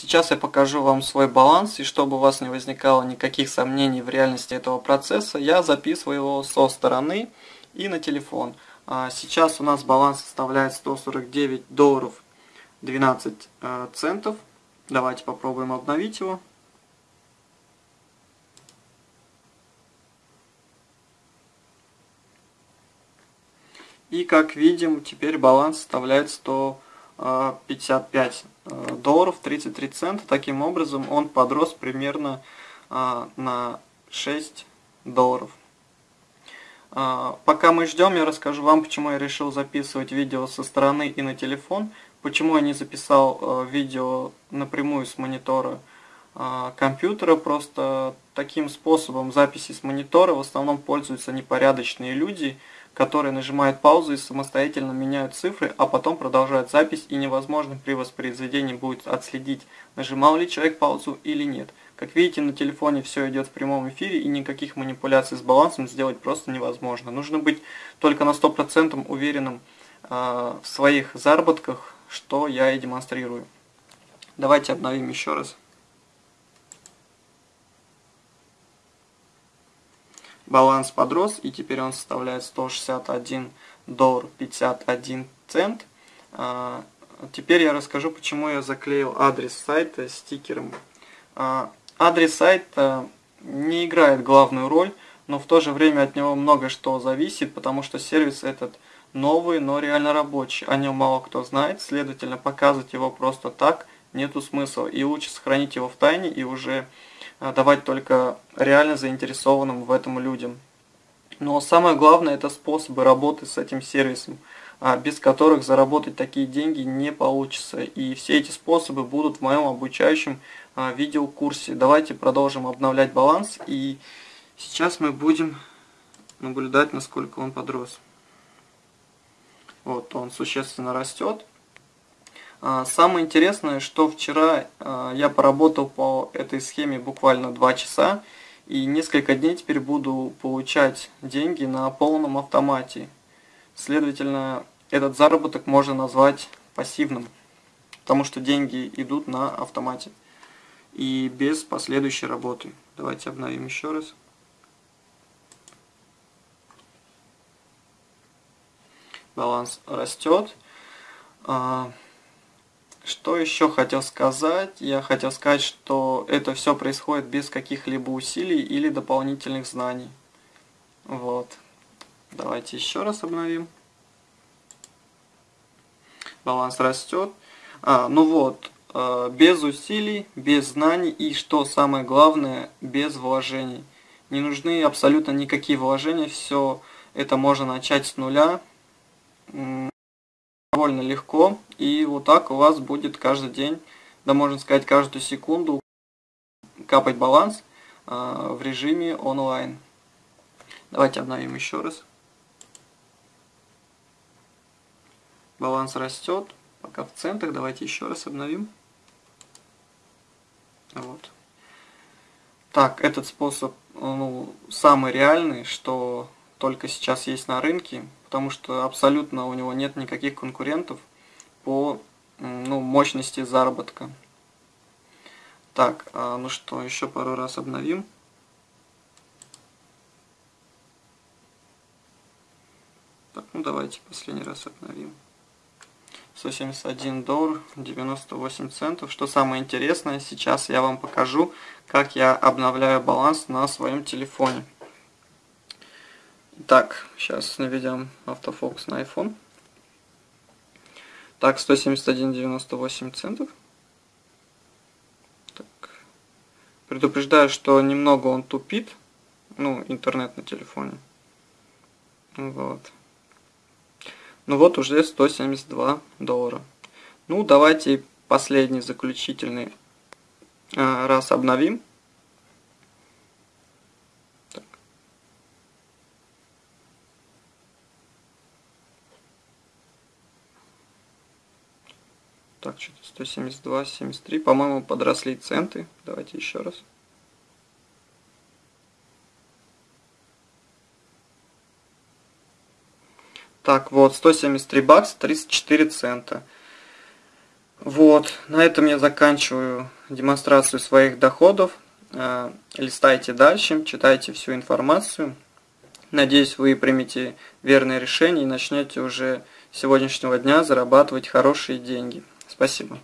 Сейчас я покажу вам свой баланс, и чтобы у вас не возникало никаких сомнений в реальности этого процесса, я записываю его со стороны и на телефон. А, сейчас у нас баланс составляет 149 долларов 12 э, центов. Давайте попробуем обновить его. И как видим, теперь баланс составляет 100 55 э, долларов 33 цента. Таким образом, он подрос примерно э, на 6 долларов. Э, пока мы ждем, я расскажу вам, почему я решил записывать видео со стороны и на телефон, почему я не записал видео напрямую с монитора компьютера, просто таким способом записи с монитора в основном пользуются непорядочные люди, которые нажимают паузу и самостоятельно меняют цифры, а потом продолжают запись и невозможно при воспроизведении будет отследить, нажимал ли человек паузу или нет. Как видите, на телефоне все идет в прямом эфире и никаких манипуляций с балансом сделать просто невозможно. Нужно быть только на 100% уверенным э, в своих заработках, что я и демонстрирую. Давайте обновим еще раз. Баланс подрос, и теперь он составляет 161 доллар 51 цент. А, теперь я расскажу, почему я заклеил адрес сайта стикером. А, адрес сайта не играет главную роль, но в то же время от него много что зависит, потому что сервис этот новый, но реально рабочий. О нем мало кто знает, следовательно, показывать его просто так нету смысла. И лучше сохранить его в тайне и уже а, давать только реально заинтересованным в этом людям. Но самое главное это способы работы с этим сервисом, а, без которых заработать такие деньги не получится. И все эти способы будут в моем обучающем а, видеокурсе. Давайте продолжим обновлять баланс и сейчас мы будем наблюдать насколько он подрос. Вот он существенно растет. А, самое интересное, что вчера а, я поработал по этой схеме буквально 2 часа, и несколько дней теперь буду получать деньги на полном автомате. Следовательно, этот заработок можно назвать пассивным, потому что деньги идут на автомате и без последующей работы. Давайте обновим еще раз. Баланс растет. Что еще хотел сказать? Я хотел сказать, что это все происходит без каких-либо усилий или дополнительных знаний. Вот. Давайте еще раз обновим. Баланс растет. А, ну вот, э, без усилий, без знаний и, что самое главное, без вложений. Не нужны абсолютно никакие вложения, все это можно начать с нуля довольно легко. И вот так у вас будет каждый день, да можно сказать каждую секунду капать баланс э, в режиме онлайн. Давайте обновим еще раз. Баланс растет, пока в центах. Давайте еще раз обновим. Вот. Так, этот способ ну, самый реальный, что только сейчас есть на рынке потому что абсолютно у него нет никаких конкурентов по ну, мощности заработка. Так, а, ну что, еще пару раз обновим. Так, ну давайте последний раз обновим. 171 доллар 98 центов. Что самое интересное, сейчас я вам покажу, как я обновляю баланс на своем телефоне. Так, сейчас наведем автофокус на iPhone. Так, 171,98 центов. Так. Предупреждаю, что немного он тупит. Ну, интернет на телефоне. Вот. Ну вот уже 172 доллара. Ну, давайте последний заключительный а, раз обновим. Так, что-то 172, 73. По-моему, подросли центы. Давайте еще раз. Так, вот, 173 бакса, 34 цента. Вот, на этом я заканчиваю демонстрацию своих доходов. Э, листайте дальше, читайте всю информацию. Надеюсь, вы примете верное решение и начнете уже с сегодняшнего дня зарабатывать хорошие деньги. Спасибо.